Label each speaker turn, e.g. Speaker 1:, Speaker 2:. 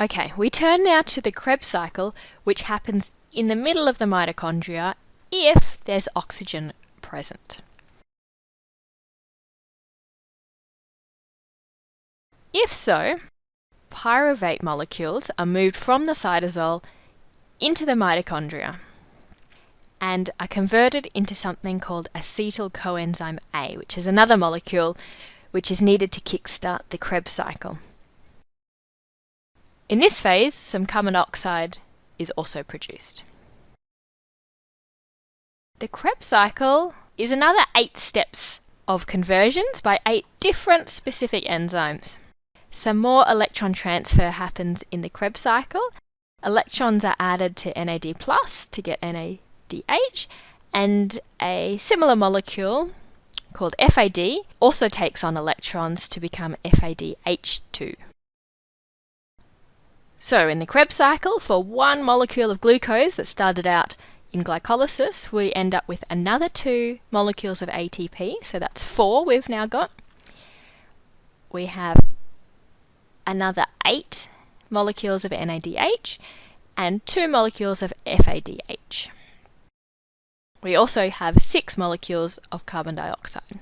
Speaker 1: Okay, we turn now to the Krebs cycle, which happens in the middle of the mitochondria if there's oxygen present. If so, pyruvate molecules are moved from the cytosol into the mitochondria and are converted into something called acetyl coenzyme A, which is another molecule which is needed to kickstart the Krebs cycle. In this phase, some carbon dioxide is also produced. The Krebs cycle is another eight steps of conversions by eight different specific enzymes. Some more electron transfer happens in the Krebs cycle. Electrons are added to NAD plus to get NADH, and a similar molecule called FAD also takes on electrons to become FADH2. So in the Krebs cycle, for one molecule of glucose that started out in glycolysis, we end up with another two molecules of ATP. So that's four we've now got. We have another eight molecules of NADH and two molecules of FADH. We also have six molecules of carbon dioxide.